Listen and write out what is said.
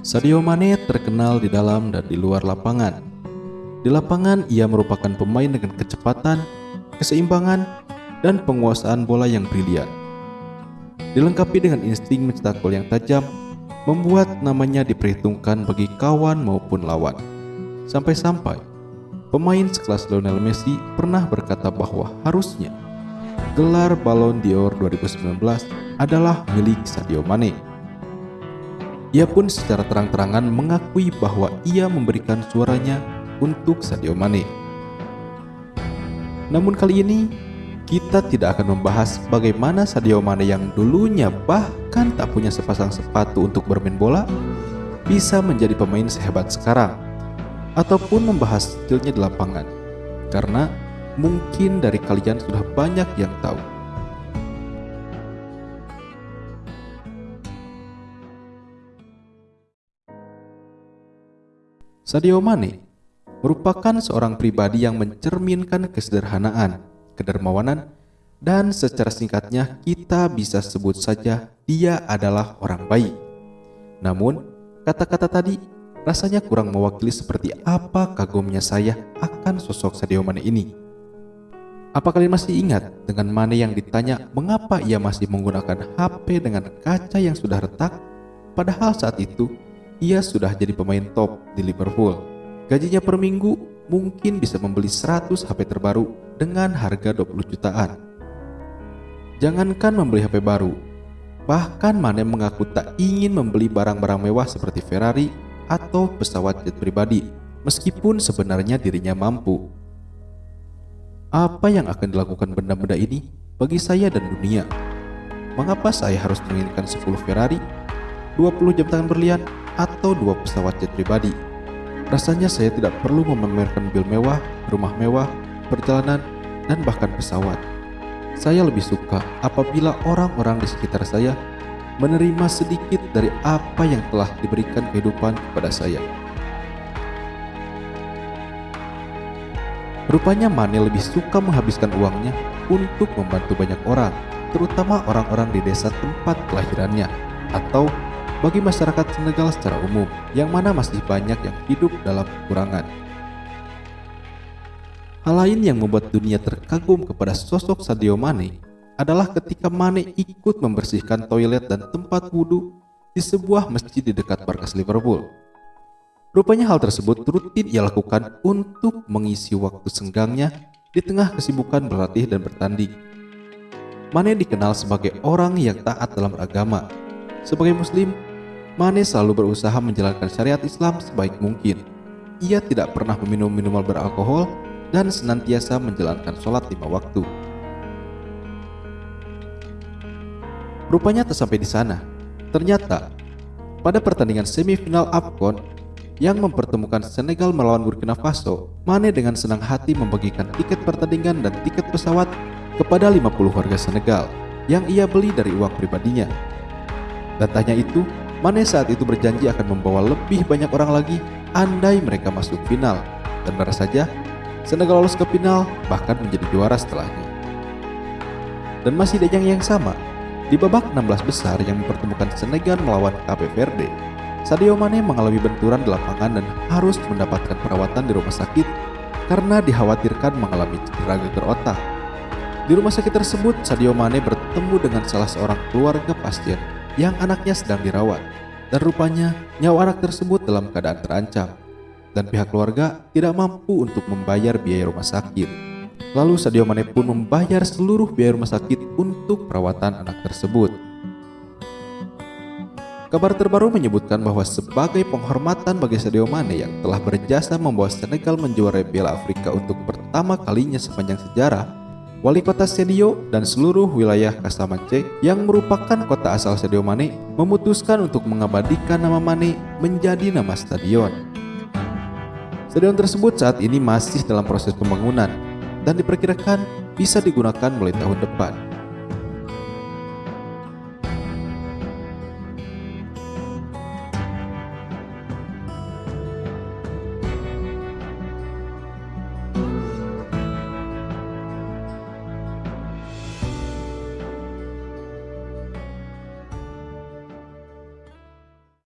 Sadio Mane terkenal di dalam dan di luar lapangan. Di lapangan, ia merupakan pemain dengan kecepatan, keseimbangan, dan penguasaan bola yang brilian. Dilengkapi dengan insting mencetak gol yang tajam, membuat namanya diperhitungkan bagi kawan maupun lawan. Sampai-sampai, pemain sekelas Lionel Messi pernah berkata bahwa harusnya gelar Ballon d'Or 2019 adalah milik Sadio Mane. Ia pun secara terang-terangan mengakui bahwa ia memberikan suaranya untuk Sadio Mane. Namun kali ini, kita tidak akan membahas bagaimana Sadio Mane yang dulunya bahkan tak punya sepasang sepatu untuk bermain bola, bisa menjadi pemain sehebat sekarang, ataupun membahas skillnya di lapangan. Karena mungkin dari kalian sudah banyak yang tahu. Sadio Mane merupakan seorang pribadi yang mencerminkan kesederhanaan, kedermawanan, dan secara singkatnya kita bisa sebut saja dia adalah orang baik. Namun, kata-kata tadi rasanya kurang mewakili seperti apa kagumnya saya akan sosok Sadio Mane ini. Apa kalian masih ingat dengan Mane yang ditanya mengapa ia masih menggunakan HP dengan kaca yang sudah retak, padahal saat itu ia sudah jadi pemain top di Liverpool. Gajinya per minggu mungkin bisa membeli 100 HP terbaru dengan harga 20 jutaan. Jangankan membeli HP baru, bahkan Mane mengaku tak ingin membeli barang-barang mewah seperti Ferrari atau pesawat jet pribadi, meskipun sebenarnya dirinya mampu. Apa yang akan dilakukan benda-benda ini bagi saya dan dunia? Mengapa saya harus menginginkan 10 Ferrari, 20 jam tangan berlian, atau dua pesawat jet pribadi. Rasanya saya tidak perlu memamerkan mobil mewah, rumah mewah, perjalanan, dan bahkan pesawat. Saya lebih suka apabila orang-orang di sekitar saya menerima sedikit dari apa yang telah diberikan kehidupan kepada saya. Rupanya Mane lebih suka menghabiskan uangnya untuk membantu banyak orang, terutama orang-orang di desa tempat kelahirannya, atau bagi masyarakat Senegal secara umum, yang mana masih banyak yang hidup dalam kekurangan. Hal lain yang membuat dunia terkagum kepada sosok Sadio Mane adalah ketika Mane ikut membersihkan toilet dan tempat wudhu di sebuah masjid di dekat markas Liverpool. Rupanya hal tersebut rutin ia lakukan untuk mengisi waktu senggangnya di tengah kesibukan berlatih dan bertanding. Mane dikenal sebagai orang yang taat dalam agama. Sebagai muslim, Mane selalu berusaha menjalankan syariat Islam sebaik mungkin. Ia tidak pernah meminum minuman beralkohol dan senantiasa menjalankan sholat lima waktu. Rupanya tak sampai di sana. Ternyata, pada pertandingan semifinal AFCON yang mempertemukan Senegal melawan Burkina Faso, Mane dengan senang hati membagikan tiket pertandingan dan tiket pesawat kepada 50 warga Senegal yang ia beli dari uang pribadinya. Datanya itu Mane saat itu berjanji akan membawa lebih banyak orang lagi andai mereka masuk final. Dan benar saja, Senegal lolos ke final bahkan menjadi juara setelahnya. Dan masih ajang yang sama, di babak 16 besar yang mempertemukan Senegal melawan Cape Verde, Sadio Mane mengalami benturan di lapangan dan harus mendapatkan perawatan di rumah sakit karena dikhawatirkan mengalami cedera geger otak. Di rumah sakit tersebut, Sadio Mane bertemu dengan salah seorang keluarga pasien yang anaknya sedang dirawat dan rupanya nyawa anak tersebut dalam keadaan terancam dan pihak keluarga tidak mampu untuk membayar biaya rumah sakit. Lalu Sadio Mane pun membayar seluruh biaya rumah sakit untuk perawatan anak tersebut. Kabar terbaru menyebutkan bahwa sebagai penghormatan bagi Sadio Mane yang telah berjasa membawa Senegal menjuarai Piala Afrika untuk pertama kalinya sepanjang sejarah, Wali kota Sedio dan seluruh wilayah Casamance yang merupakan kota asal Sadio Mane memutuskan untuk mengabadikan nama Mane menjadi nama stadion. Stadion tersebut saat ini masih dalam proses pembangunan dan diperkirakan bisa digunakan mulai tahun depan.